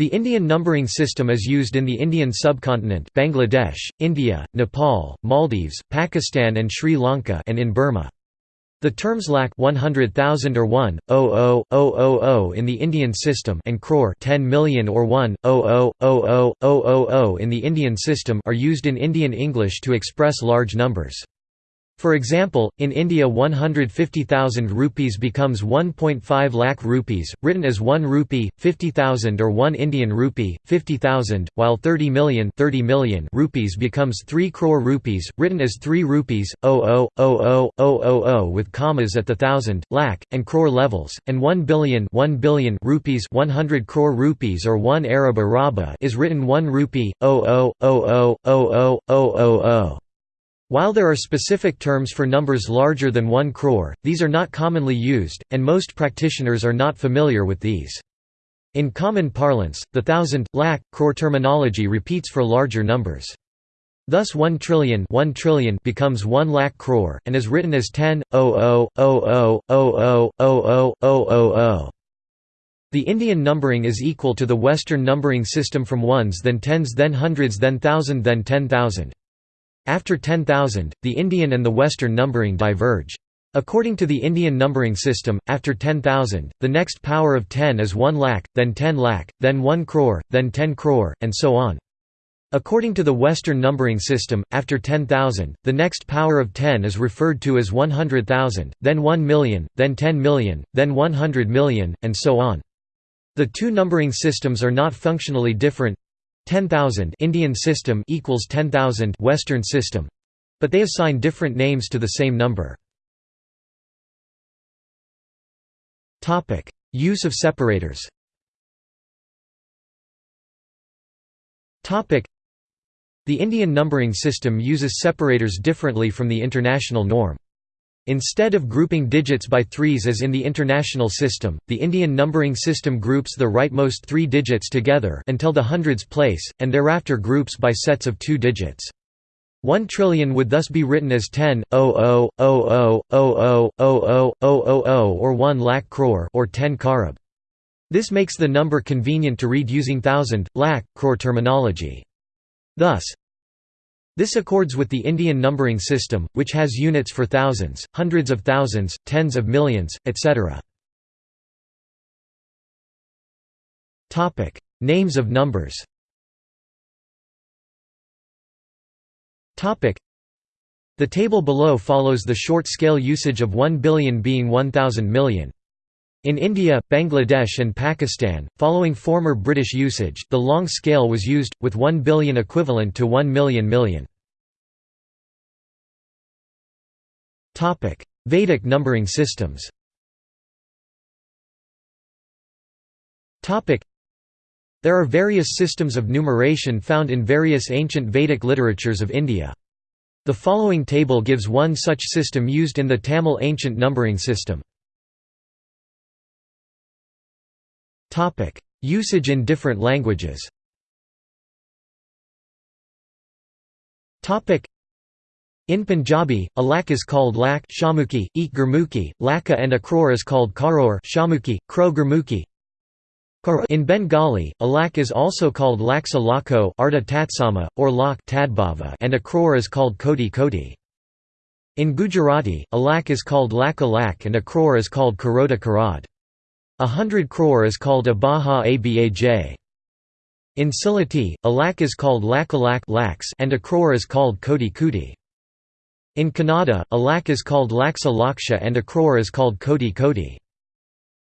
The Indian numbering system is used in the Indian subcontinent Bangladesh, India, Nepal, Maldives, Pakistan and Sri Lanka and in Burma. The terms lakh 100,000 or 1, 00000 in the Indian system and crore 10 million or 1, 0000000 in the Indian system are used in Indian English to express large numbers. For example, in India 150,000 rupees becomes 1.5 lakh rupees, written as 1 rupee, 50,000 or 1 Indian rupee, 50,000, while 30 million, 30 million rupees becomes 3 crore rupees, written as 3 rupees, 0000000 with commas at the thousand, lakh, and crore levels, and 1 billion, 1 billion rupees 100 crore rupees or 1 Arab araba is written 1 rupee, 000000000. While there are specific terms for numbers larger than 1 crore, these are not commonly used, and most practitioners are not familiar with these. In common parlance, the thousand, lakh, crore terminology repeats for larger numbers. Thus 1 trillion, 1 trillion becomes 1 lakh crore, and is written as 10, 00, 00, 00, 00, 00. The Indian numbering is equal to the Western numbering system from ones then tens then hundreds then thousand then ten thousand. After 10,000, the Indian and the Western numbering diverge. According to the Indian numbering system, after 10,000, the next power of 10 is 1 lakh, then 10 lakh, then 1 crore, then 10 crore, and so on. According to the Western numbering system, after 10,000, the next power of 10 is referred to as 100,000, then 1 million, then 10 million, then 100 million, and so on. The two numbering systems are not functionally different, 10,000 Indian system equals 10,000 Western system, but they assign different names to the same number. Topic: Use of separators. Topic: The Indian numbering system uses separators differently from the international norm. Instead of grouping digits by threes as in the international system, the Indian numbering system groups the rightmost three digits together until the hundreds place, and thereafter groups by sets of two digits. 1 trillion would thus be written as 10, 00, 00, 00, 00, 000 or 1 lakh crore or 10 kharab. This makes the number convenient to read using thousand, lakh, crore terminology. Thus, this accords with the Indian numbering system, which has units for thousands, hundreds of thousands, tens of millions, etc. Names of numbers The table below follows the short scale usage of 1 billion being 1000 million. In India, Bangladesh and Pakistan, following former British usage, the long scale was used, with 1 billion equivalent to 1 million million. Vedic numbering systems There are various systems of numeration found in various ancient Vedic literatures of India. The following table gives one such system used in the Tamil ancient numbering system. Usage in different languages. In Punjabi, a lakh is called lak Shahmukhi, ek Gurmukhi, laka and a crore is called karor Shahmukhi, kro Gurmukhi. In Bengali, a lakh is also called laksa lako or lak Tadbhava and a crore is called koti koti. In Gujarati, a lakh is called laka lak and a crore is called karota karad. A hundred crore is called a baha abaj. In Sylheti, a lakh is called lakalak and a crore is called koti kuti. In Kannada, a lakh is called laksa laksha and a crore is called koti koti.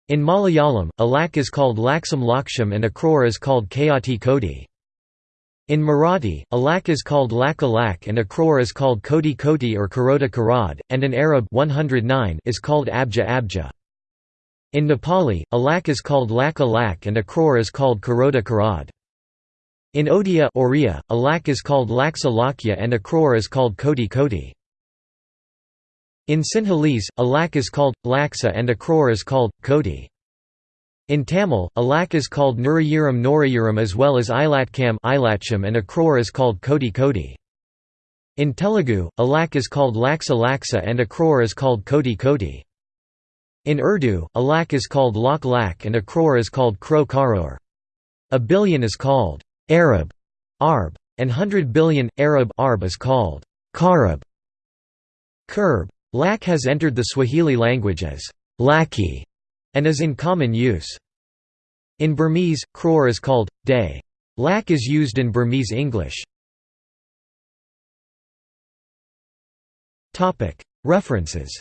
In Malayalam, a lakh is called laksam laksham and a crore is called kayati koti. In Marathi, a lakh is called laka lak and a crore is called koti koti or karota karad, and an Arab 109 is called abja abja. In Nepali, a lakh is called laka lak and a crore is called karota karad. In Odia Oriya, a lakh is called laksa lakya and a crore is called koti koti. In Sinhalese, a lakh is called, laksa and a crore is called, koti. In Tamil, a lakh is called nurayiram norayiram as well as ilatkam and a crore is called koti koti. In Telugu, a lakh is called laksa laksa and a crore is called koti koti. In Urdu, a lakh is called lak lak and a crore is called kro karor. A billion is called Arab, Arb, and hundred billion, Arab Arb is called Karab. Kurb. Lak has entered the Swahili language as laki and is in common use. In Burmese, crore is called day. Lak is used in Burmese English. References